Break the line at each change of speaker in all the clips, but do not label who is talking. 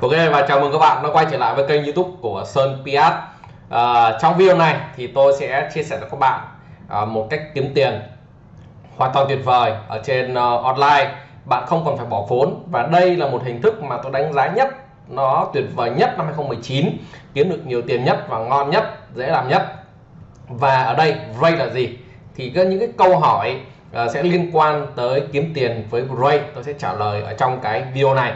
Ok và chào mừng các bạn đã quay trở lại với kênh youtube của Sơn Piat. À, Trong video này thì tôi sẽ chia sẻ cho các bạn à, một cách kiếm tiền hoàn toàn tuyệt vời ở trên uh, online. Bạn không còn phải bỏ vốn và đây là một hình thức mà tôi đánh giá nhất nó tuyệt vời nhất năm 2019 kiếm được nhiều tiền nhất và ngon nhất dễ làm nhất. Và ở đây Ray là gì? Thì có những cái câu hỏi uh, sẽ liên quan tới kiếm tiền với Ray. Tôi sẽ trả lời ở trong cái video này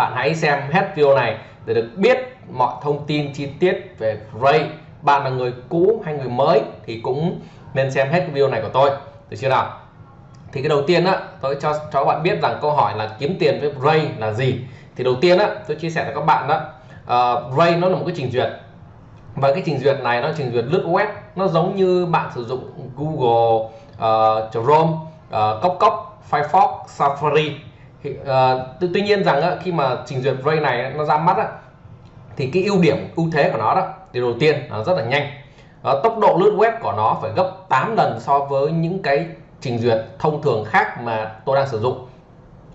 bạn hãy xem hết video này để được biết mọi thông tin chi tiết về Ray. Bạn là người cũ hay người mới thì cũng nên xem hết video này của tôi. Được chưa nào? Thì cái đầu tiên á tôi cho cho các bạn biết rằng câu hỏi là kiếm tiền với Ray là gì. Thì đầu tiên á tôi chia sẻ với các bạn đó uh, Ray nó là một cái trình duyệt. Và cái trình duyệt này nó trình duyệt lướt web. Nó giống như bạn sử dụng Google uh, Chrome uh, Cốc Cốc Firefox Safari thì, ờ, tuy nhiên rằng khi mà trình duyệt Ray này nó ra mắt thì cái ưu điểm ưu thế của nó đó thì đầu tiên nó rất là nhanh. Ờ, tốc độ lướt web của nó phải gấp 8 lần so với những cái trình duyệt thông thường khác mà tôi đang sử dụng.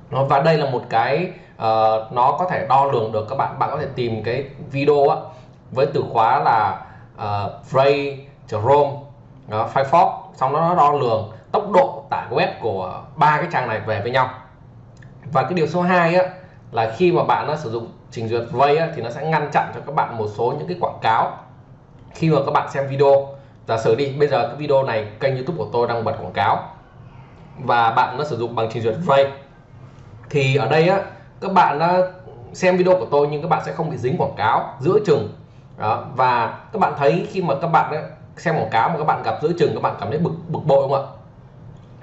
Và đây là một cái uh, nó có thể đo lường được các bạn bạn có thể tìm cái video á, với từ khóa là uh, Frey Chrome, uh, Firefox xong nó đo lường tốc độ tải web của ba cái trang này về với nhau và cái điều số 2 á là khi mà bạn nó sử dụng trình duyệt Ray á, thì nó sẽ ngăn chặn cho các bạn một số những cái quảng cáo. Khi mà các bạn xem video giả sử đi bây giờ cái video này kênh youtube của tôi đang bật quảng cáo và bạn nó sử dụng bằng trình duyệt Ray thì ở đây á các bạn đã xem video của tôi nhưng các bạn sẽ không bị dính quảng cáo giữa chừng. Đó và các bạn thấy khi mà các bạn ấy, xem quảng cáo mà các bạn gặp giữa chừng các bạn cảm thấy bực bực bội không ạ?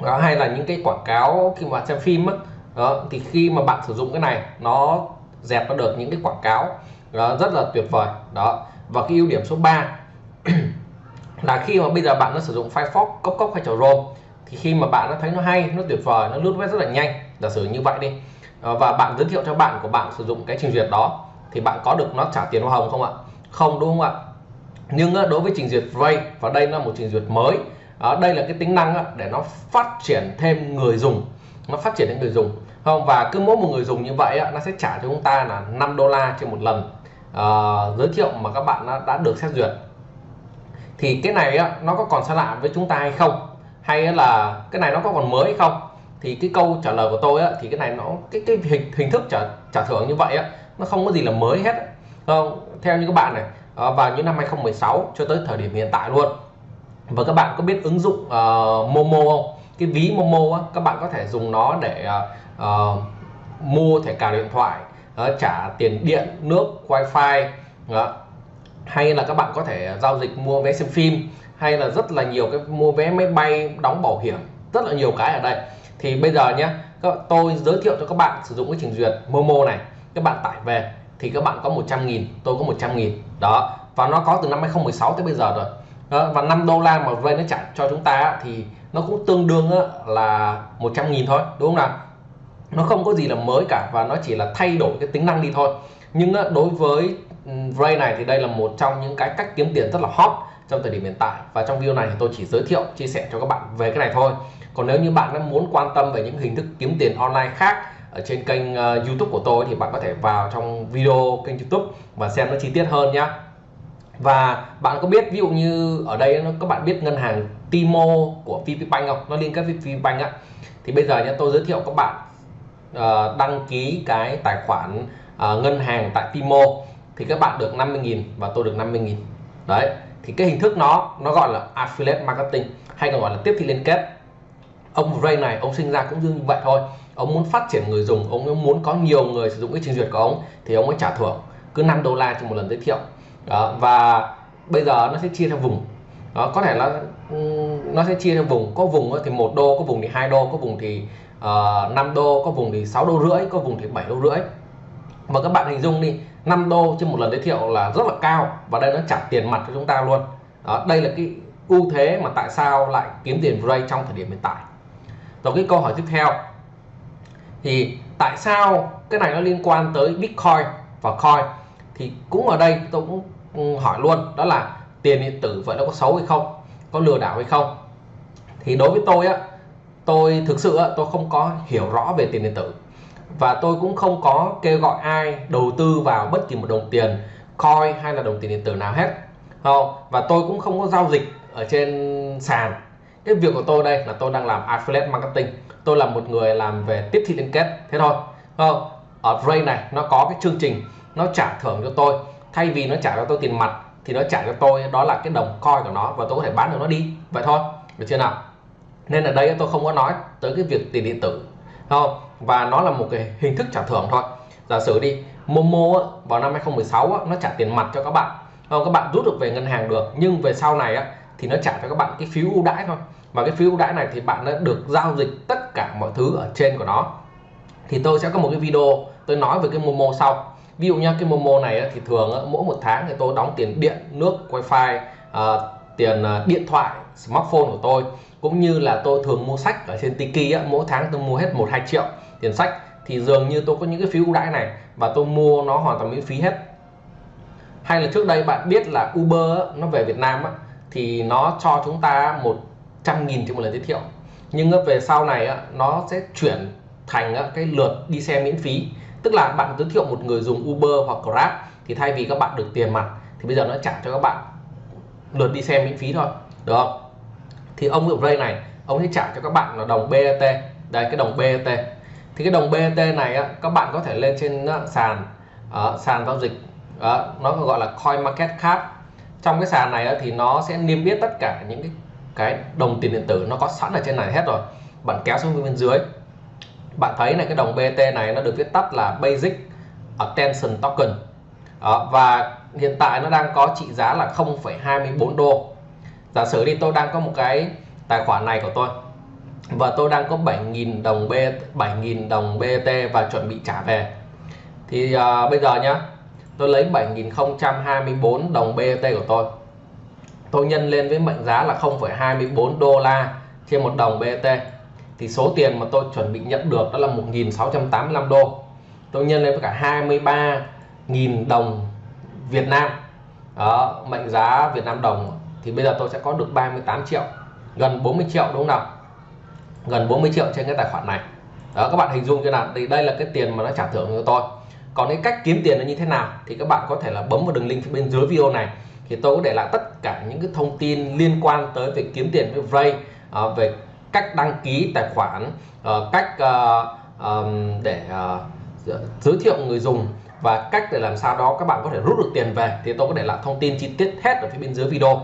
Đó, hay là những cái quảng cáo khi mà xem phim á đó thì khi mà bạn sử dụng cái này nó dẹp nó được những cái quảng cáo đó, rất là tuyệt vời. Đó và cái ưu điểm số 3 là khi mà bây giờ bạn nó sử dụng Firefox cốc cốc hay Chrome thì khi mà bạn nó thấy nó hay nó tuyệt vời nó lướt web rất là nhanh giả sử như vậy đi. Ờ, và bạn giới thiệu cho bạn của bạn sử dụng cái trình duyệt đó thì bạn có được nó trả tiền hoa hồng không ạ? Không đúng không ạ? Nhưng đối với trình duyệt Ray và đây là một trình duyệt mới ờ, đây là cái tính năng để nó phát triển thêm người dùng nó phát triển đến người dùng. Không và cứ mỗi một người dùng như vậy nó sẽ trả cho chúng ta là 5 đô la trên một lần. Uh, giới thiệu mà các bạn đã được xét duyệt. Thì cái này nó có còn xa lạ với chúng ta hay không? Hay là cái này nó có còn mới hay không? Thì cái câu trả lời của tôi thì cái này nó cái cái hình hình thức trả trả thưởng như vậy nó không có gì là mới hết không ờ, theo như các bạn này ờ, vào những năm 2016 cho tới thời điểm hiện tại luôn. Và các bạn có biết ứng dụng uh, Momo không? Cái ví Momo á, các bạn có thể dùng nó để uh, mua thẻ cào điện thoại uh, trả tiền điện nước wifi uh, hay là các bạn có thể giao dịch mua vé xem phim hay là rất là nhiều cái mua vé máy bay đóng bảo hiểm rất là nhiều cái ở đây. Thì bây giờ nhé tôi giới thiệu cho các bạn sử dụng cái trình duyệt Momo này các bạn tải về thì các bạn có 100 nghìn tôi có 100 nghìn. Đó và nó có từ năm 2016 tới bây giờ rồi đó, và 5 đô la mà vay nó trả cho chúng ta thì nó cũng tương đương là 100 nghìn thôi đúng không nào? Nó không có gì là mới cả và nó chỉ là thay đổi cái tính năng đi thôi. Nhưng đối với Ray này thì đây là một trong những cái cách kiếm tiền rất là hot trong thời điểm hiện tại. Và trong video này thì tôi chỉ giới thiệu chia sẻ cho các bạn về cái này thôi. Còn nếu như bạn đã muốn quan tâm về những hình thức kiếm tiền online khác ở trên kênh uh, YouTube của tôi thì bạn có thể vào trong video kênh YouTube và xem nó chi tiết hơn nhé và bạn có biết ví dụ như ở đây các bạn biết ngân hàng Timo của VPBank không? Nó liên kết với VPBank á. Thì bây giờ nhé tôi giới thiệu các bạn uh, đăng ký cái tài khoản uh, ngân hàng tại Timo. Thì các bạn được 50.000 và tôi được 50.000 đấy thì cái hình thức nó nó gọi là affiliate marketing hay còn gọi là tiếp thị liên kết. Ông Ray này ông sinh ra cũng như vậy thôi. Ông muốn phát triển người dùng ông muốn có nhiều người sử dụng cái trình duyệt của ông thì ông mới trả thưởng. Cứ 5 đô la cho một lần giới thiệu đó, và bây giờ nó sẽ chia theo vùng. Đó, có thể là nó sẽ chia theo vùng. Có vùng thì một đô có vùng thì hai đô có vùng thì ờ, uh, 5 đô có vùng thì 6 đô rưỡi có vùng thì 7 đô rưỡi. Mà các bạn hình dung đi 5 đô trên một lần giới thiệu là rất là cao và đây nó trả tiền mặt cho chúng ta luôn. Đó, đây là cái ưu thế mà tại sao lại kiếm tiền Ray trong thời điểm hiện tại. Rồi cái câu hỏi tiếp theo thì tại sao cái này nó liên quan tới Bitcoin và coin? Thì cũng ở đây tôi cũng ừ, hỏi luôn, đó là tiền điện tử vậy nó có xấu hay không, có lừa đảo hay không? Thì đối với tôi á, tôi thực sự á, tôi không có hiểu rõ về tiền điện tử. Và tôi cũng không có kêu gọi ai đầu tư vào bất kỳ một đồng tiền, coin hay là đồng tiền điện tử nào hết. Không và tôi cũng không có giao dịch ở trên sàn. Cái việc của tôi đây là tôi đang làm affiliate marketing. Tôi là một người làm về tiếp thị liên kết, thế thôi. Không ở Ray này nó có cái chương trình nó trả thưởng cho tôi. Thay vì nó trả cho tôi tiền mặt, thì nó trả cho tôi, đó là cái đồng coin của nó, và tôi có thể bán được nó đi. Vậy thôi, được chưa nào? Nên ở đây tôi không có nói tới cái việc tiền điện tử. Không? Và nó là một cái hình thức trả thưởng thôi. Giả sử đi, Momo vào năm 2016 nó trả tiền mặt cho các bạn. Không? Các bạn rút được về ngân hàng được, nhưng về sau này thì nó trả cho các bạn cái phiếu ưu đãi thôi. Và cái phiếu ưu đãi này thì bạn đã được giao dịch tất cả mọi thứ ở trên của nó. Thì tôi sẽ có một cái video tôi nói về cái Momo sau ví dụ như cái Momo này thì thường mỗi một tháng thì tôi đóng tiền điện nước wifi ờ, tiền ờ, điện thoại smartphone của tôi. Cũng như là tôi thường mua sách ở trên Tiki á, mỗi tháng tôi mua hết một hai triệu tiền sách. Thì dường như tôi có những cái phí ưu đãi này và tôi mua nó hoàn toàn miễn phí hết. Hay là trước đây bạn biết là Uber á, nó về Việt Nam á, thì nó cho chúng ta một trăm nghìn trên một lần giới thiệu. Nhưng về sau này á, nó sẽ chuyển thành cái lượt đi xe miễn phí. Tức là bạn giới thiệu một người dùng Uber hoặc Grab thì thay vì các bạn được tiền mặt thì bây giờ nó trả cho các bạn lượt đi xe miễn phí thôi được không? Thì ông ở Ray này ông sẽ trả cho các bạn là đồng BET đây cái đồng BET thì cái đồng BET này á, các bạn có thể lên trên sàn ờ, sàn giao dịch. Đó, nó gọi là coin market cap trong cái sàn này á, thì nó sẽ niêm yết tất cả những cái cái đồng tiền điện tử nó có sẵn ở trên này hết rồi. Bạn kéo xuống bên dưới bạn thấy này cái đồng BT này nó được viết tắt là Basic Attention Token. Đó, và hiện tại nó đang có trị giá là 0,24 đô. Giả sử đi tôi đang có một cái tài khoản này của tôi và tôi đang có 7.000 đồng B 7.000 đồng BT và chuẩn bị trả về. Thì à, bây giờ nhá tôi lấy 7.024 đồng BT của tôi. Tôi nhân lên với mệnh giá là 0,24 đô la trên một đồng BT thì số tiền mà tôi chuẩn bị nhận được đó là 1.685 đô. Tôi nhân lên với cả 23.000 đồng Việt Nam. Đó, mệnh giá Việt Nam đồng. Thì bây giờ tôi sẽ có được 38 triệu gần 40 triệu đúng không nào? Gần 40 triệu trên cái tài khoản này. Đó các bạn hình dung cho nào? Thì đây là cái tiền mà nó trả thưởng cho tôi. Còn cái cách kiếm tiền nó như thế nào? Thì các bạn có thể là bấm vào đường link phía bên dưới video này. Thì tôi có để lại tất cả những cái thông tin liên quan tới việc kiếm tiền với Ray à, về cách đăng ký tài khoản ờ, cách ờ, để ờ, giới thiệu người dùng và cách để làm sao đó các bạn có thể rút được tiền về thì tôi có để lại thông tin chi tiết hết ở phía bên dưới video.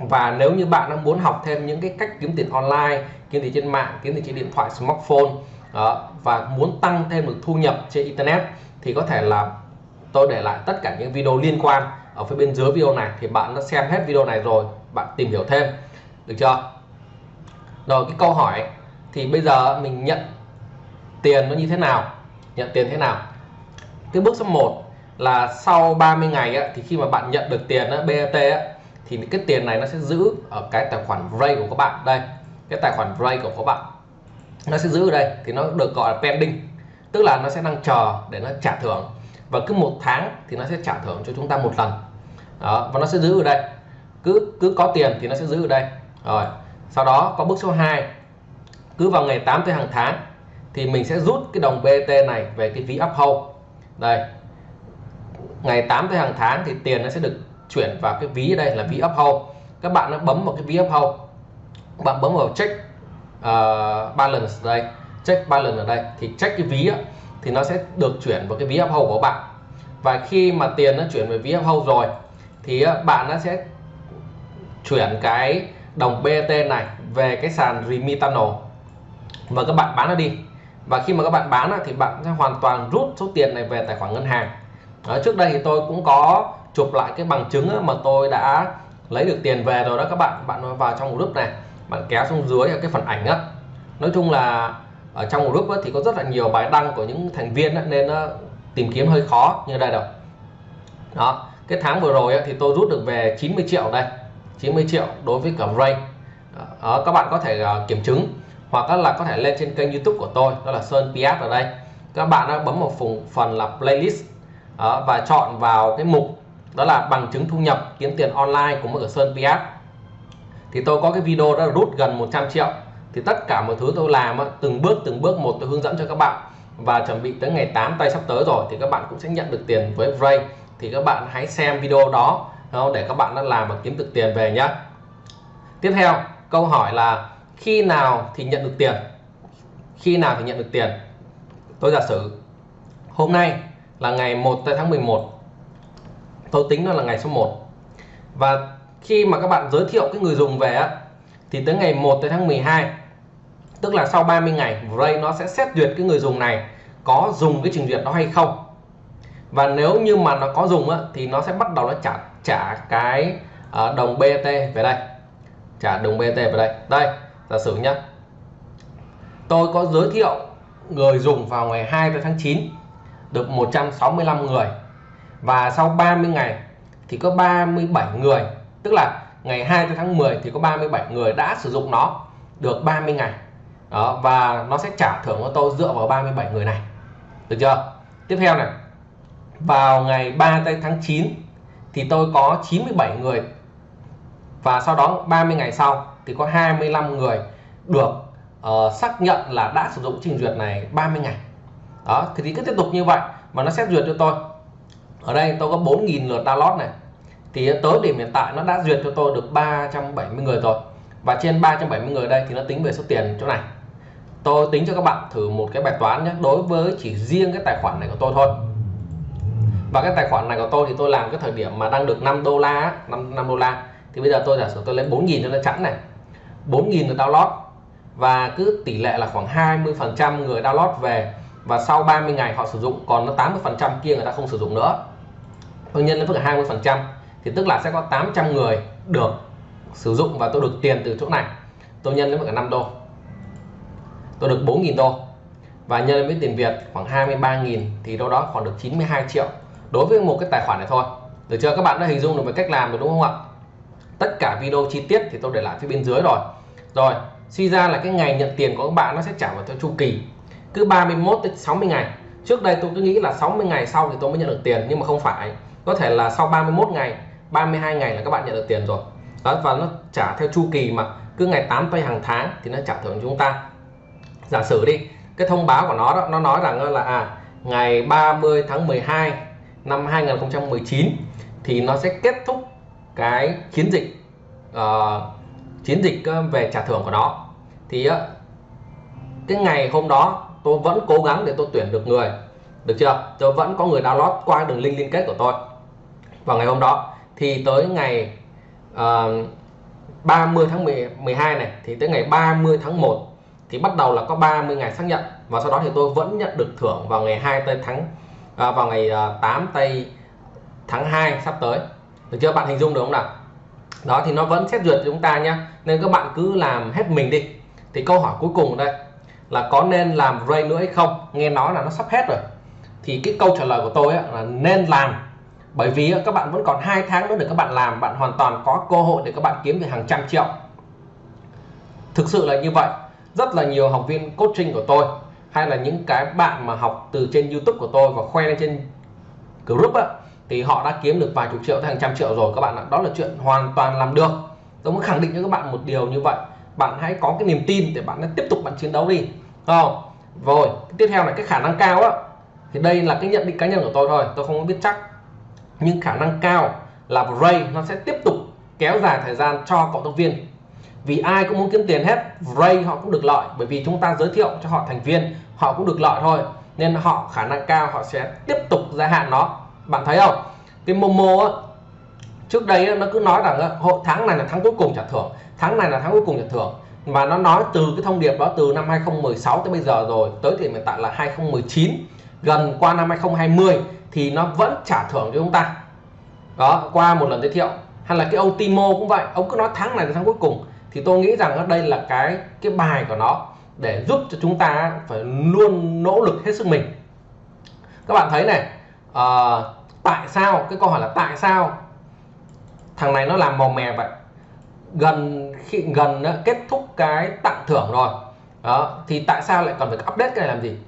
Và nếu như bạn đang muốn học thêm những cái cách kiếm tiền online kiếm tiền trên mạng kiếm tiền trên điện thoại smartphone đó, và muốn tăng thêm được thu nhập trên internet thì có thể là tôi để lại tất cả những video liên quan ở phía bên dưới video này thì bạn đã xem hết video này rồi bạn tìm hiểu thêm. Được chưa? Rồi cái câu hỏi thì bây giờ mình nhận tiền nó như thế nào? Nhận tiền thế nào? Cái bước số 1 là sau 30 ngày á, thì khi mà bạn nhận được tiền á, BAT á, thì cái tiền này nó sẽ giữ ở cái tài khoản Ray của các bạn. Đây cái tài khoản Ray của các bạn. Nó sẽ giữ ở đây thì nó được gọi là pending. Tức là nó sẽ đang chờ để nó trả thưởng. Và cứ một tháng thì nó sẽ trả thưởng cho chúng ta một lần. Đó, và nó sẽ giữ ở đây. Cứ cứ có tiền thì nó sẽ giữ ở đây. Rồi sau đó có bước số 2 cứ vào ngày 8 tới hàng tháng thì mình sẽ rút cái đồng BT này về cái ví uphold đây. Ngày 8 tới hàng tháng thì tiền nó sẽ được chuyển vào cái ví ở đây là ví uphold các bạn nó bấm vào cái ví uphold bạn bấm vào check uh, balance đây. Check balance ở đây. Thì check cái ví á, thì nó sẽ được chuyển vào cái ví uphold của bạn. Và khi mà tiền nó chuyển về ví uphold rồi thì bạn nó sẽ chuyển cái đồng BET này về cái sàn Remitano và các bạn bán nó đi. Và khi mà các bạn bán thì bạn sẽ hoàn toàn rút số tiền này về tài khoản ngân hàng. Đó, trước đây thì tôi cũng có chụp lại cái bằng chứng mà tôi đã lấy được tiền về rồi đó các bạn. Bạn vào trong group này bạn kéo xuống dưới cái phần ảnh á. Nói chung là ở trong group thì có rất là nhiều bài đăng của những thành viên nên tìm kiếm hơi khó như đây đâu đó cái tháng vừa rồi thì tôi rút được về 90 triệu đây. 90 triệu đối với cả Ray ờ, các bạn có thể uh, kiểm chứng hoặc là có thể lên trên kênh YouTube của tôi đó là Sơn Piat ở đây. Các bạn đã bấm vào phần phần là playlist ờ, và chọn vào cái mục đó là bằng chứng thu nhập kiếm tiền online của một Sơn Piat. Thì tôi có cái video đã rút gần 100 triệu. Thì tất cả mọi thứ tôi làm từng bước từng bước một tôi hướng dẫn cho các bạn. Và chuẩn bị tới ngày 8 tay sắp tới rồi thì các bạn cũng sẽ nhận được tiền với Ray. Thì các bạn hãy xem video đó để các bạn đã làm và kiếm được tiền về nhé tiếp theo câu hỏi là khi nào thì nhận được tiền? Khi nào thì nhận được tiền? Tôi giả sử hôm nay là ngày 1 tháng 11 tôi tính nó là ngày số 1 và khi mà các bạn giới thiệu cái người dùng về á thì tới ngày 1 tháng 12 tức là sau 30 ngày Ray nó sẽ xét duyệt cái người dùng này có dùng cái trình duyệt đó hay không. Và nếu như mà nó có dùng á, thì nó sẽ bắt đầu nó trả trả cái uh, đồng BT về đây. Trả đồng BT về đây. Đây giả sử nhé tôi có giới thiệu người dùng vào ngày 2 tháng 9 được 165 người. Và sau 30 ngày thì có 37 người tức là ngày 2 tháng 10 thì có 37 người đã sử dụng nó được 30 ngày. Đó và nó sẽ trả thưởng cho tôi dựa vào 37 người này. Được chưa? Tiếp theo này. Vào ngày 3 tháng 9 thì tôi có 97 người. Và sau đó 30 ngày sau thì có 25 người được uh, xác nhận là đã sử dụng trình duyệt này 30 ngày. Đó thì cứ tiếp tục như vậy mà nó xét duyệt cho tôi. Ở đây tôi có 4.000 lượt download này. Thì tới điểm hiện tại nó đã duyệt cho tôi được 370 người rồi. Và trên 370 người đây thì nó tính về số tiền chỗ này. Tôi tính cho các bạn thử một cái bài toán nhé đối với chỉ riêng cái tài khoản này của tôi thôi và cái tài khoản này của tôi thì tôi làm cái thời điểm mà đang được 5 đô la 5, 5 đô la. Thì bây giờ tôi giả sử tôi lấy 4.000 cho nó chẵn này. 4.000 được download. Và cứ tỷ lệ là khoảng 20 phần trăm người download về. Và sau 30 ngày họ sử dụng còn nó 80 phần trăm kia người ta không sử dụng nữa. Tôi nhân lên với 20 phần trăm. Thì tức là sẽ có 800 người được sử dụng và tôi được tiền từ chỗ này. Tôi nhân lên với cả 5 đô. Tôi được 4.000 đô. Và nhân với tiền Việt khoảng 23.000 thì đâu đó khoảng được 92 triệu đối với một cái tài khoản này thôi. Được chưa? Các bạn đã hình dung được về cách làm rồi đúng không ạ? Tất cả video chi tiết thì tôi để lại phía bên dưới rồi. Rồi, suy ra là cái ngày nhận tiền của các bạn nó sẽ trả vào theo chu kỳ. Cứ 31 tới 60 ngày. Trước đây tôi cứ nghĩ là 60 ngày sau thì tôi mới nhận được tiền, nhưng mà không phải. Có thể là sau 31 ngày 32 ngày là các bạn nhận được tiền rồi. Đó, và nó trả theo chu kỳ mà. Cứ ngày 8 tây hàng tháng thì nó trả thưởng chúng ta. Giả sử đi, cái thông báo của nó đó, nó nói rằng là à ngày 30 tháng 12 năm 2019 thì nó sẽ kết thúc cái chiến dịch uh, chiến dịch ờ, về trả thưởng của nó. Thì uh, cái ngày hôm đó tôi vẫn cố gắng để tôi tuyển được người được chưa? Tôi vẫn có người download qua đường link liên kết của tôi. Vào ngày hôm đó thì tới ngày uh, 30 tháng 10, 12 này thì tới ngày 30 tháng 1 thì bắt đầu là có 30 ngày xác nhận. Và sau đó thì tôi vẫn nhận được thưởng vào ngày 2 tây tháng à, vào ngày à, 8 tây tháng 2 sắp tới. Được chưa? Bạn hình dung được không nào? Đó thì nó vẫn xét duyệt cho chúng ta nhé nên các bạn cứ làm hết mình đi. Thì câu hỏi cuối cùng đây là có nên làm ray nữa hay không? Nghe nói là nó sắp hết rồi. Thì cái câu trả lời của tôi là nên làm. Bởi vì các bạn vẫn còn hai tháng nữa để các bạn làm. Bạn hoàn toàn có cơ hội để các bạn kiếm được hàng trăm triệu. Thực sự là như vậy. Rất là nhiều học viên coaching của tôi hay là những cái bạn mà học từ trên YouTube của tôi và khoe lên trên group á, thì họ đã kiếm được vài chục triệu tới hàng trăm triệu rồi các bạn ạ. Đó là chuyện hoàn toàn làm được. Tôi muốn khẳng định cho các bạn một điều như vậy. Bạn hãy có cái niềm tin để bạn tiếp tục bạn chiến đấu đi. Không? Rồi tiếp theo là cái khả năng cao á. Thì đây là cái nhận định cá nhân của tôi thôi. Tôi không biết chắc. Nhưng khả năng cao là Ray nó sẽ tiếp tục kéo dài thời gian cho cộng tác viên vì ai cũng muốn kiếm tiền hết Ray họ cũng được lợi bởi vì chúng ta giới thiệu cho họ thành viên họ cũng được lợi thôi. Nên họ khả năng cao họ sẽ tiếp tục gia hạn nó. Bạn thấy không? Cái Momo á, trước đây nó cứ nói rằng hội tháng này là tháng cuối cùng trả thưởng tháng này là tháng cuối cùng trả thưởng. Và nó nói từ cái thông điệp đó từ năm 2016 tới bây giờ rồi tới thì hiện tại là 2019 gần qua năm 2020 thì nó vẫn trả thưởng cho chúng ta. Đó qua một lần giới thiệu. Hay là cái ông cũng vậy ông cứ nói tháng này là tháng cuối cùng thì tôi nghĩ rằng đây là cái cái bài của nó để giúp cho chúng ta phải luôn nỗ lực hết sức mình. Các bạn thấy này uh, tại sao cái câu hỏi là tại sao thằng này nó làm màu mè vậy? Gần khi gần kết thúc cái tặng thưởng rồi. Đó thì tại sao lại còn phải update cái này làm gì?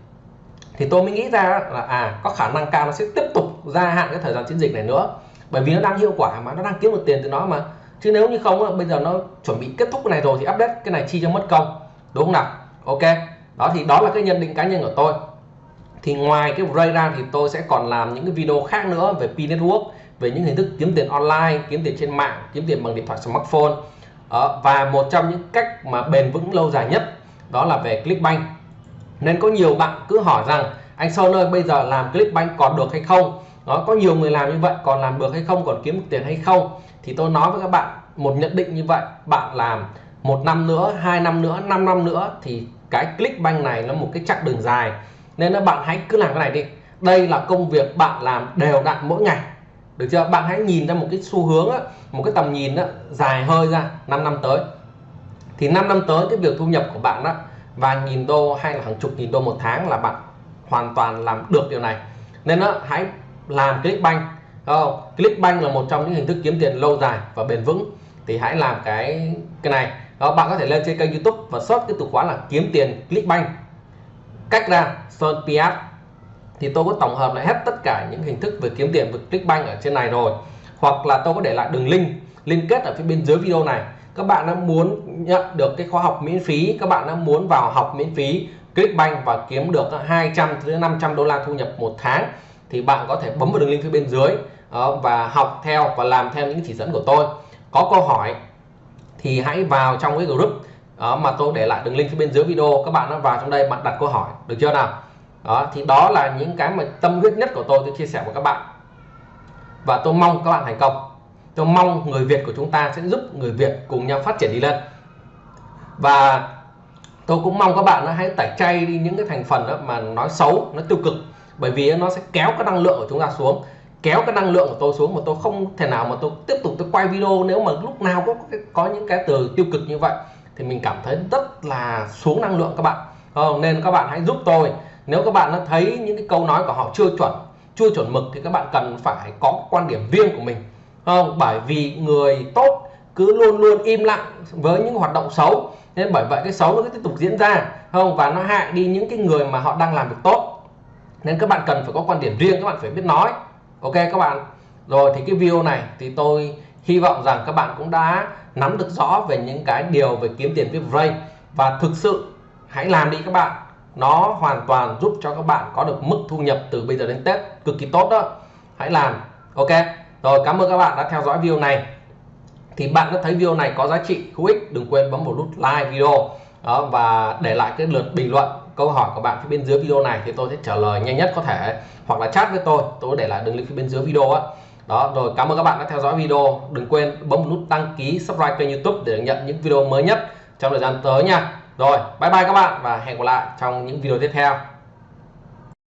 Thì tôi mới nghĩ ra là à có khả năng cao nó sẽ tiếp tục gia hạn cái thời gian chiến dịch này nữa. Bởi vì nó đang hiệu quả mà nó đang kiếm được tiền từ nó mà chứ nếu như không bây giờ nó chuẩn bị kết thúc cái này rồi thì update cái này chi cho mất công đúng không nào? Ok đó thì đó là cái nhận định cá nhân của tôi. Thì ngoài cái Ray ra thì tôi sẽ còn làm những cái video khác nữa về P Network về những hình thức kiếm tiền online kiếm tiền trên mạng kiếm tiền bằng điện thoại smartphone. Ờ, và một trong những cách mà bền vững lâu dài nhất đó là về Clickbank. Nên có nhiều bạn cứ hỏi rằng anh Sơn ơi bây giờ làm Clickbank còn được hay không? Đó có nhiều người làm như vậy còn làm được hay không còn kiếm được tiền hay không thì tôi nói với các bạn một nhận định như vậy bạn làm một năm nữa hai năm nữa 5 năm nữa thì cái Clickbank này nó một cái chặng đường dài. Nên là bạn hãy cứ làm cái này đi. Đây là công việc bạn làm đều đặn mỗi ngày. Được chưa? Bạn hãy nhìn ra một cái xu hướng á, một cái tầm nhìn á, dài hơi ra 5 năm tới. Thì 5 năm tới cái việc thu nhập của bạn đó vài nghìn đô hay là hàng chục nghìn đô một tháng là bạn hoàn toàn làm được điều này. Nên đó, hãy làm Clickbank không? Clickbank là một trong những hình thức kiếm tiền lâu dài và bền vững. Thì hãy làm cái cái này. Đó, bạn có thể lên trên kênh YouTube và search cái từ khóa là kiếm tiền Clickbank cách ra Sơn Piat thì tôi có tổng hợp lại hết tất cả những hình thức về kiếm tiền với Clickbank ở trên này rồi. Hoặc là tôi có để lại đường link liên kết ở phía bên dưới video này. Các bạn đã muốn nhận được cái khóa học miễn phí, các bạn đã muốn vào học miễn phí Clickbank và kiếm được 200 đến 500 đô la thu nhập một tháng thì bạn có thể bấm vào đường link phía bên dưới ờ, và học theo và làm theo những chỉ dẫn của tôi. Có câu hỏi thì hãy vào trong cái group đó, mà tôi để lại đường link phía bên dưới video. Các bạn nó vào trong đây bạn đặt câu hỏi được chưa nào? Đó thì đó là những cái mà tâm huyết nhất của tôi tôi chia sẻ với các bạn. Và tôi mong các bạn thành công. Tôi mong người Việt của chúng ta sẽ giúp người Việt cùng nhau phát triển đi lên. Và tôi cũng mong các bạn hãy tẩy chay đi những cái thành phần đó mà nói xấu nó tiêu cực bởi vì nó sẽ kéo cái năng lượng của chúng ta xuống, kéo cái năng lượng của tôi xuống mà tôi không thể nào mà tôi tiếp tục tôi quay video nếu mà lúc nào có có những cái từ tiêu cực như vậy, thì mình cảm thấy rất là xuống năng lượng các bạn. Không nên các bạn hãy giúp tôi. Nếu các bạn nó thấy những cái câu nói của họ chưa chuẩn chưa chuẩn mực thì các bạn cần phải có quan điểm riêng của mình. Không bởi vì người tốt cứ luôn luôn im lặng với những hoạt động xấu. Nên bởi vậy cái xấu nó cứ tiếp tục diễn ra. Không và nó hại đi những cái người mà họ đang làm việc tốt nên các bạn cần phải có quan điểm riêng các bạn phải biết nói. Ok các bạn. Rồi thì cái video này thì tôi hy vọng rằng các bạn cũng đã nắm được rõ về những cái điều về kiếm tiền với vay và thực sự hãy làm đi các bạn. Nó hoàn toàn giúp cho các bạn có được mức thu nhập từ bây giờ đến Tết cực kỳ tốt đó. Hãy làm. Ok. Rồi cảm ơn các bạn đã theo dõi video này. Thì bạn đã thấy video này có giá trị? Hữu ích? Đừng quên bấm vào nút like video. Đó, và để lại cái lượt bình luận câu hỏi của bạn phía bên dưới video này thì tôi sẽ trả lời nhanh nhất có thể, hoặc là chat với tôi tôi để lại đường link phía bên dưới video á. Đó, rồi cảm ơn các bạn đã theo dõi video. Đừng quên bấm nút đăng ký, subscribe kênh youtube để nhận những video mới nhất trong thời gian tới nha. Rồi, bye bye các bạn và hẹn gặp lại trong những video tiếp theo.